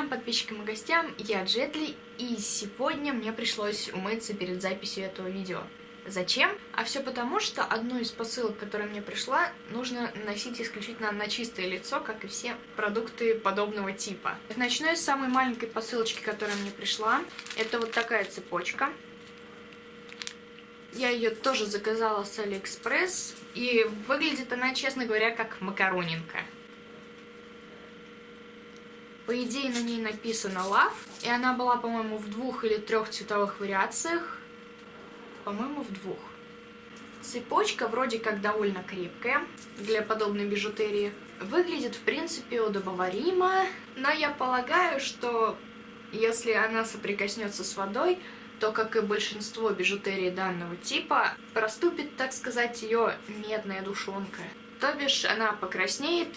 всем подписчикам и гостям, я Джетли, и сегодня мне пришлось умыться перед записью этого видео. Зачем? А все потому, что одну из посылок, которая мне пришла, нужно носить исключительно на чистое лицо, как и все продукты подобного типа. Начну с самой маленькой посылочки, которая мне пришла. Это вот такая цепочка. Я ее тоже заказала с Алиэкспресс, и выглядит она, честно говоря, как макаронинка. По идее, на ней написано Love, и она была, по-моему, в двух или трех цветовых вариациях. По-моему, в двух. Цепочка вроде как довольно крепкая для подобной бижутерии. Выглядит, в принципе, удобоваримо, но я полагаю, что если она соприкоснется с водой, то, как и большинство бижутерии данного типа, проступит, так сказать, ее медная душонка. То бишь, она покраснеет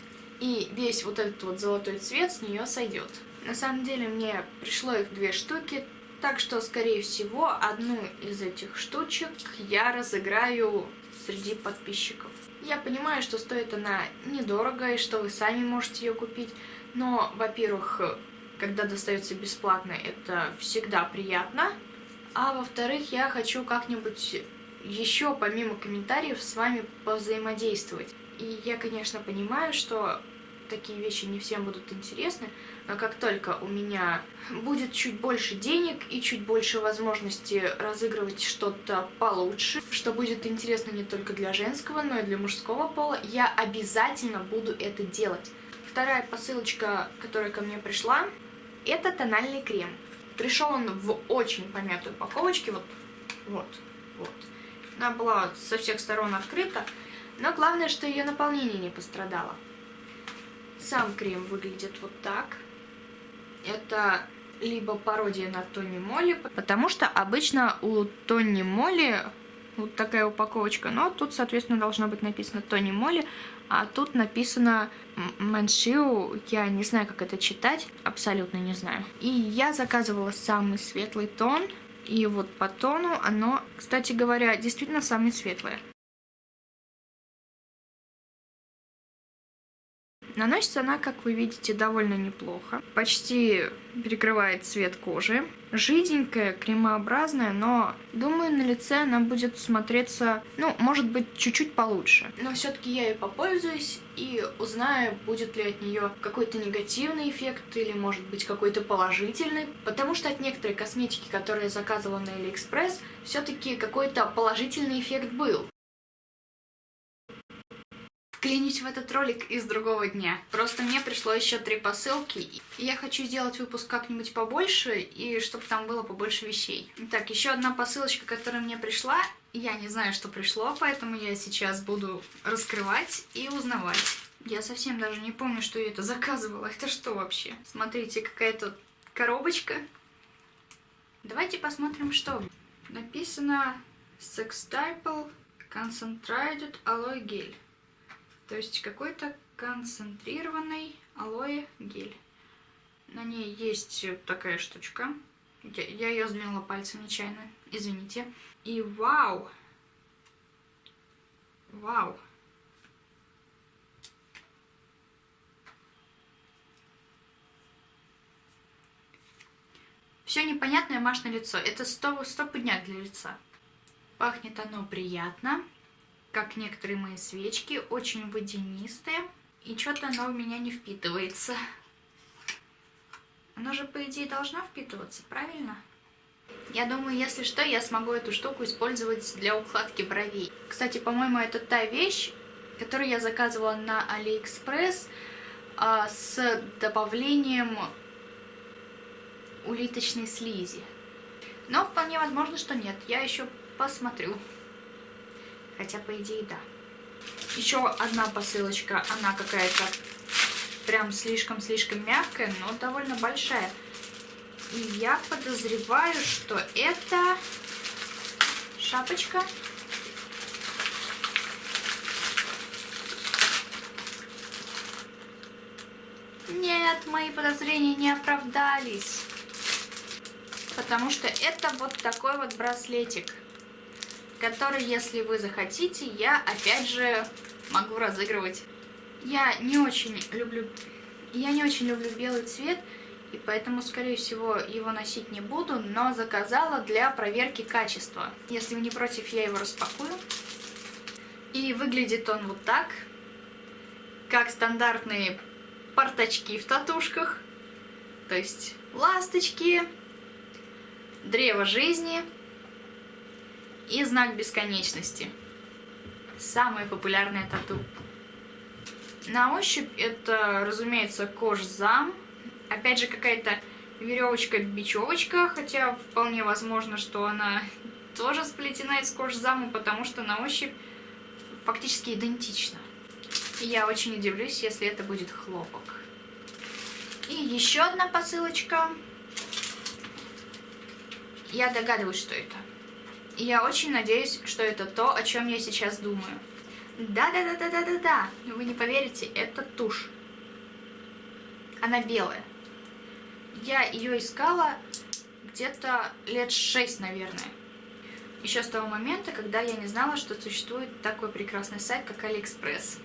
и весь вот этот вот золотой цвет с нее сойдет. На самом деле мне пришло их две штуки, так что, скорее всего, одну из этих штучек я разыграю среди подписчиков. Я понимаю, что стоит она недорого и что вы сами можете ее купить, но, во-первых, когда достается бесплатно, это всегда приятно, а во-вторых, я хочу как-нибудь еще помимо комментариев с вами повзаимодействовать. И я, конечно, понимаю, что такие вещи не всем будут интересны, но как только у меня будет чуть больше денег и чуть больше возможности разыгрывать что-то получше, что будет интересно не только для женского, но и для мужского пола, я обязательно буду это делать. Вторая посылочка, которая ко мне пришла, это тональный крем. Пришел он в очень помятой упаковочке, вот, вот, вот. Она была со всех сторон открыта, но главное, что ее наполнение не пострадало. Сам крем выглядит вот так. Это либо пародия на Тони Молли, потому что обычно у Тони Молли вот такая упаковочка, но тут, соответственно, должно быть написано Тони Молли, а тут написано Маншиу, я не знаю, как это читать, абсолютно не знаю. И я заказывала самый светлый тон, и вот по тону оно, кстати говоря, действительно самое светлое. Наносится она, как вы видите, довольно неплохо. Почти перекрывает цвет кожи. Жиденькая, кремообразная, но думаю, на лице она будет смотреться, ну, может быть, чуть-чуть получше. Но все-таки я ей попользуюсь и узнаю, будет ли от нее какой-то негативный эффект или, может быть, какой-то положительный. Потому что от некоторой косметики, которую я заказывала на Алиэкспресс, все-таки какой-то положительный эффект был вклинить в этот ролик из другого дня. Просто мне пришло еще три посылки, и я хочу сделать выпуск как-нибудь побольше, и чтобы там было побольше вещей. Так, еще одна посылочка, которая мне пришла. Я не знаю, что пришло, поэтому я сейчас буду раскрывать и узнавать. Я совсем даже не помню, что я это заказывала. Это что вообще? Смотрите, какая-то коробочка. Давайте посмотрим, что. Написано Sextuple Concentrated Aloe Gel. То есть какой-то концентрированный алоэ гель. На ней есть такая штучка. Я, я ее сдвинула пальцем нечаянно, извините. И вау! Вау! Все непонятное маш лицо. Это стоп, стопудняк для лица. Пахнет оно приятно как некоторые мои свечки, очень водянистые. И что-то оно у меня не впитывается. Оно же, по идее, должно впитываться, правильно? Я думаю, если что, я смогу эту штуку использовать для укладки бровей. Кстати, по-моему, это та вещь, которую я заказывала на Алиэкспресс а, с добавлением улиточной слизи. Но вполне возможно, что нет. Я еще посмотрю. Хотя, по идее, да. Еще одна посылочка, она какая-то прям слишком-слишком мягкая, но довольно большая. И я подозреваю, что это шапочка. Нет, мои подозрения не оправдались. Потому что это вот такой вот браслетик который, если вы захотите, я опять же могу разыгрывать. Я не очень люблю, я не очень люблю белый цвет, и поэтому, скорее всего, его носить не буду, но заказала для проверки качества. Если вы не против, я его распакую. И выглядит он вот так, как стандартные портачки в татушках. То есть ласточки, древо жизни и знак бесконечности. Самое популярное тату. На ощупь это, разумеется, кожзам. Опять же, какая-то веревочка-бечевочка, хотя вполне возможно, что она тоже сплетена из кожзама, потому что на ощупь фактически идентична. Я очень удивлюсь, если это будет хлопок. И еще одна посылочка. Я догадываюсь, что это. И я очень надеюсь, что это то, о чем я сейчас думаю. Да-да-да-да-да-да-да. Вы не поверите, это тушь. Она белая. Я ее искала где-то лет шесть, наверное. Еще с того момента, когда я не знала, что существует такой прекрасный сайт, как Алиэкспресс.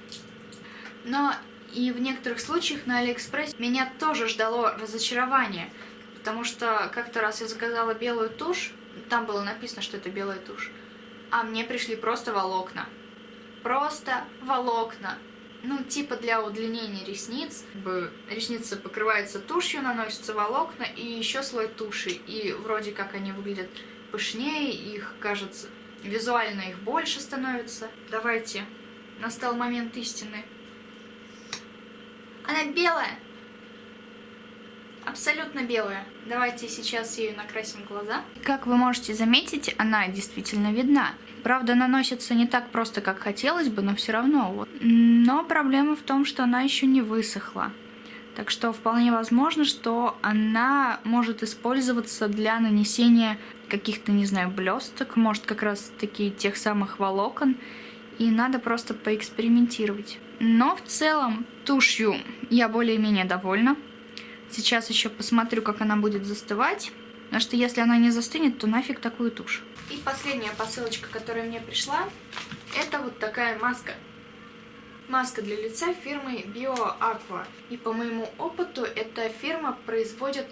Но и в некоторых случаях на Алиэкспресс меня тоже ждало разочарование, потому что как-то раз я заказала белую тушь, там было написано, что это белая тушь, а мне пришли просто волокна просто волокна. Ну, типа для удлинения ресниц. Ресницы покрываются тушью, наносятся волокна и еще слой туши. И вроде как они выглядят пышнее, их кажется, визуально их больше становится. Давайте, настал момент истины. Она белая. Абсолютно белая. Давайте сейчас ее накрасим глаза. Как вы можете заметить, она действительно видна. Правда, наносится не так просто, как хотелось бы, но все равно. Вот. Но проблема в том, что она еще не высохла. Так что вполне возможно, что она может использоваться для нанесения каких-то, не знаю, блесток, может как раз таки тех самых волокон. И надо просто поэкспериментировать. Но в целом тушью я более-менее довольна. Сейчас еще посмотрю, как она будет застывать. Потому что если она не застынет, то нафиг такую тушь. И последняя посылочка, которая мне пришла, это вот такая маска. Маска для лица фирмы BioAqua. И по моему опыту, эта фирма производит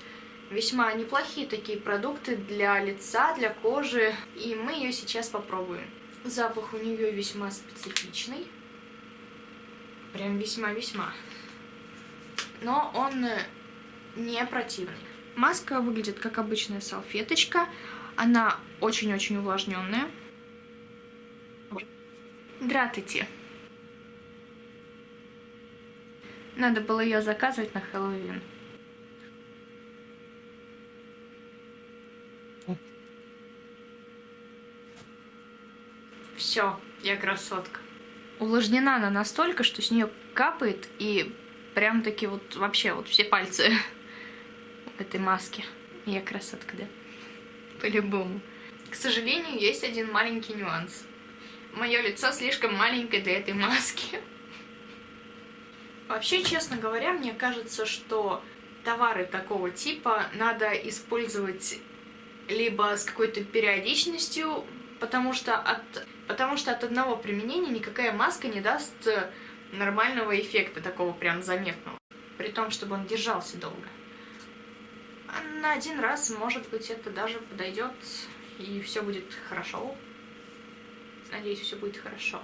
весьма неплохие такие продукты для лица, для кожи. И мы ее сейчас попробуем. Запах у нее весьма специфичный. Прям весьма-весьма. Но он не противный. Маска выглядит как обычная салфеточка. Она очень-очень увлажненная. Здравствуйте. Надо было ее заказывать на Хэллоуин. Все, я красотка. Увлажнена она настолько, что с нее капает и прям таки вот вообще вот все пальцы этой маске. Я красотка, да? По-любому. К сожалению, есть один маленький нюанс. Мое лицо слишком маленькое для этой маски. Вообще, честно говоря, мне кажется, что товары такого типа надо использовать либо с какой-то периодичностью, потому что, от, потому что от одного применения никакая маска не даст нормального эффекта, такого прям заметного. При том, чтобы он держался долго на один раз, может быть, это даже подойдет, и все будет хорошо. Надеюсь, все будет хорошо.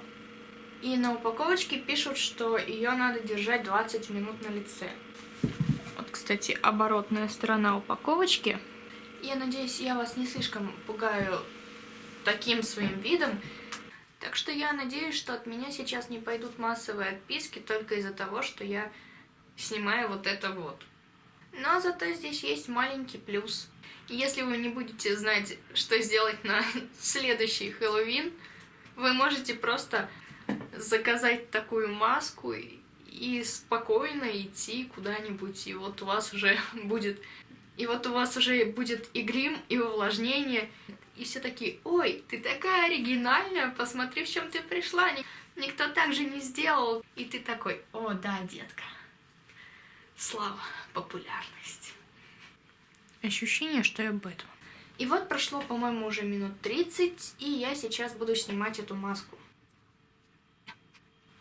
И на упаковочке пишут, что ее надо держать 20 минут на лице. Вот, кстати, оборотная сторона упаковочки. Я надеюсь, я вас не слишком пугаю таким своим видом. Так что я надеюсь, что от меня сейчас не пойдут массовые отписки только из-за того, что я снимаю вот это вот. Но зато здесь есть маленький плюс. Если вы не будете знать, что сделать на следующий Хэллоуин, вы можете просто заказать такую маску и спокойно идти куда-нибудь, и вот у вас уже будет... И вот у вас уже будет и грим, и увлажнение, и все такие, ой, ты такая оригинальная, посмотри, в чем ты пришла, никто так же не сделал. И ты такой, о, да, детка слава, популярность. Ощущение, что я Бэтмен. И вот прошло, по-моему, уже минут 30, и я сейчас буду снимать эту маску.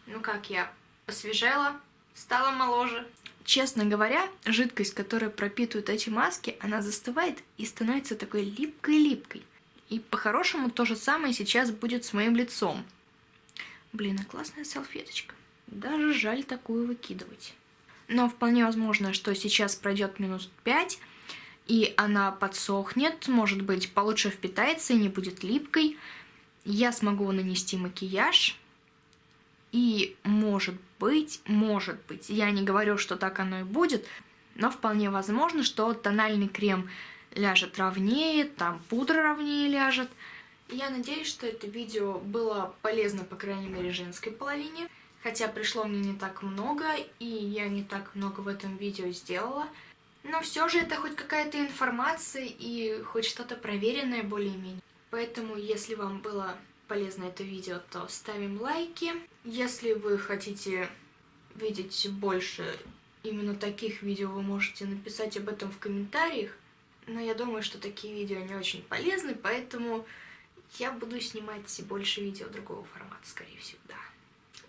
Ну как я? Посвежела, стала моложе. Честно говоря, жидкость, которая пропитывает эти маски, она застывает и становится такой липкой-липкой. И по-хорошему то же самое сейчас будет с моим лицом. Блин, а классная салфеточка. Даже жаль такую выкидывать. Но вполне возможно, что сейчас пройдет минус 5, и она подсохнет, может быть, получше впитается и не будет липкой. Я смогу нанести макияж, и может быть, может быть, я не говорю, что так оно и будет, но вполне возможно, что тональный крем ляжет ровнее, там пудра ровнее ляжет. Я надеюсь, что это видео было полезно, по крайней мере, женской половине. Хотя пришло мне не так много, и я не так много в этом видео сделала. Но все же это хоть какая-то информация и хоть что-то проверенное более-менее. Поэтому, если вам было полезно это видео, то ставим лайки. Если вы хотите видеть больше именно таких видео, вы можете написать об этом в комментариях. Но я думаю, что такие видео не очень полезны, поэтому я буду снимать больше видео другого формата, скорее всего, да.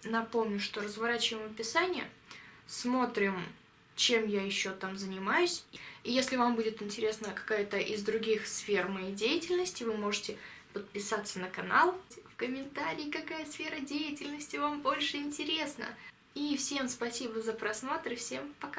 Напомню, что разворачиваем описание, смотрим, чем я еще там занимаюсь. И если вам будет интересна какая-то из других сфер моей деятельности, вы можете подписаться на канал, в комментарии, какая сфера деятельности вам больше интересна. И всем спасибо за просмотр, и всем пока!